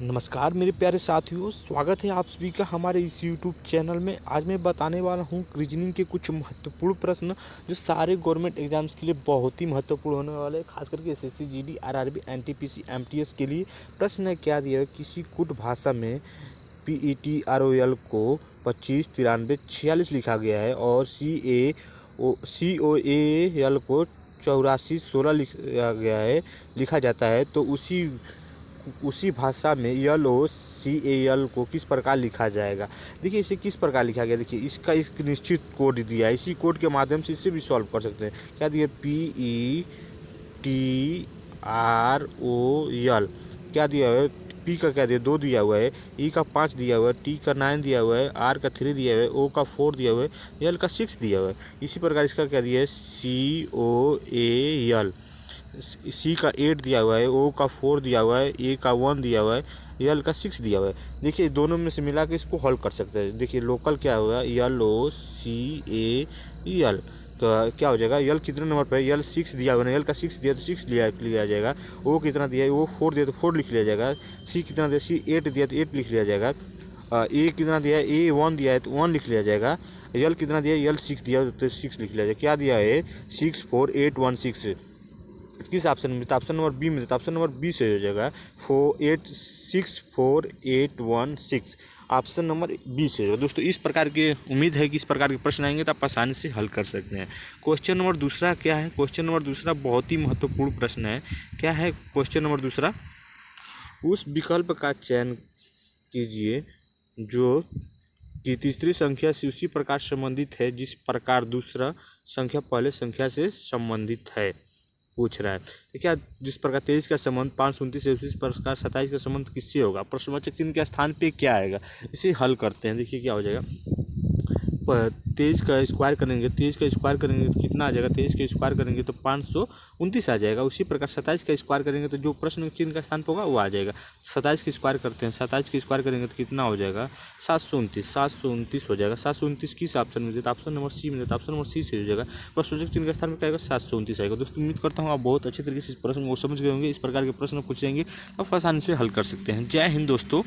नमस्कार, मेरे प्यारे साथियों, स्वागत है आप सभी का हमारे इस यूट्यूब चैनल में। आज मैं बताने वाला हूँ रीजनिंग के कुछ महत्वपूर्ण प्रश्न, जो सारे गवर्नमेंट एग्ज़ाम्स के लिए बहुत ही महत्वपूर्ण होने वाले हैं, खास करके S S C G D R R B N T P C M T S के लिए। प्रश्न क्या दिया किसी कुट भाषा में P E T R O L को पच्चीस तिरानवे छियालीस लिखा गया है और सी ए ओ सी ओ ए एल को चौरासी सोलह लिखा गया है, लिखा जाता है तो उसी उसी भाषा में यल ओ सी ए एल को किस प्रकार लिखा जाएगा? देखिए, इसे किस प्रकार लिखा गया? देखिए, इसका एक निश्चित कोड दिया है। इसी कोड के माध्यम से इसे भी सॉल्व कर सकते हैं। क्या दिया P, E, T, R, O L क्या दिया है? पी का क्या दिया दो दिया हुआ है। ई का पाँच दिया हुआ है। टी का नाइन दिया हुआ है। आर का थ्री दिया हुआ है। ओ का फोर दिया हुआ है। एल का सिक्स दिया हुआ है। इसी प्रकार इसका क्या दिया है? सी, ओ, ए एल सी का एट दिया हुआ है ओ का फोर दिया हुआ है ए का वन दिया हुआ है यल का सिक्स दिया हुआ है। देखिए, दोनों में से मिला के इसको हल कर सकते हैं। देखिए लोकल क्या होगा? यल ओ सी ए यल तो क्या हो जाएगा? यल कितने नंबर पर है? यल सिक्स दिया हुआ है यल का सिक्स दिया तो सिक्स लिया लिया जाएगा। ओ कितना दिया है? वो फोर दिया तो फोर लिख लिया जाएगा। सी कितना दिया? सी एट दिया तो एट लिख लिया जाएगा। ए कितना दिया है? ए वन दिया है तो वन लिख लिया जाएगा। यल कितना दिया है? यल सिक्स दिया तो सिक्स लिख लिया जाएगा। क्या दिया है? Six four eight one six किस ऑप्शन में? तो ऑप्शन नंबर बी में तो ऑप्शन नंबर बी से हो जाएगा four eight six four eight one six option number B से दोस्तों, इस प्रकार के उम्मीद है कि इस प्रकार के प्रश्न आएँगे तो आप आसानी से हल कर सकते हैं। क्वेश्चन नंबर दूसरा क्या है? क्वेश्चन नंबर दूसरा बहुत ही महत्वपूर्ण प्रश्न है। क्या है क्वेश्चन नंबर दूसरा? उस विकल्प का चयन कीजिए जो कि तीसरी संख्या से उसी प्रकार संबंधित है जिस प्रकार दूसरा संख्या पहले संख्या से संबंधित है। पूछ रहा है। तो क्या जिस प्रकार तेईस का संबंध, पाँच सौ उनतीस उसी प्रकार सत्ताईस का संबंध किससे होगा? प्रश्नवाचक चिन्ह के स्थान पे क्या आएगा? इसे हल करते हैं। देखिए क्या हो जाएगा। तेईस का स्क्वायर करेंगे तेईस का स्क्वायर करेंगे तो कितना आ जाएगा? तेईस का स्क्वायर करेंगे तो पाँच सौ उनतीस आ जाएगा। उसी प्रकार सत्ताईस का स्क्वायर करेंगे तो जो प्रश्न चिन्ह का स्थान पर होगा, वो आ जाएगा। सत्ताईस का स्क्वायर करते हैं, सत्ताईस का स्क्वायर करेंगे तो कितना हो जाएगा? सात सौ उनतीस, सात सौ उनतीस हो जाएगा। सात सौ उनतीस किस ऑप्शन में देता ऑप्शन नंबर सी में देता ऑप्शन नंबर सी से हो जाएगा। प्रश्न चिन्ह का स्थान में क्या आएगा? सात सौ उनतीस आएगा। दोस्तों, उम्मीद करता हूँ आप बहुत अच्छे तरीके से इस प्रश्न को समझ गए होंगे, इस प्रकार के प्रश्न पूछेंगे, आप आसानी से हल कर सकते हैं। जय हिंद दोस्तों।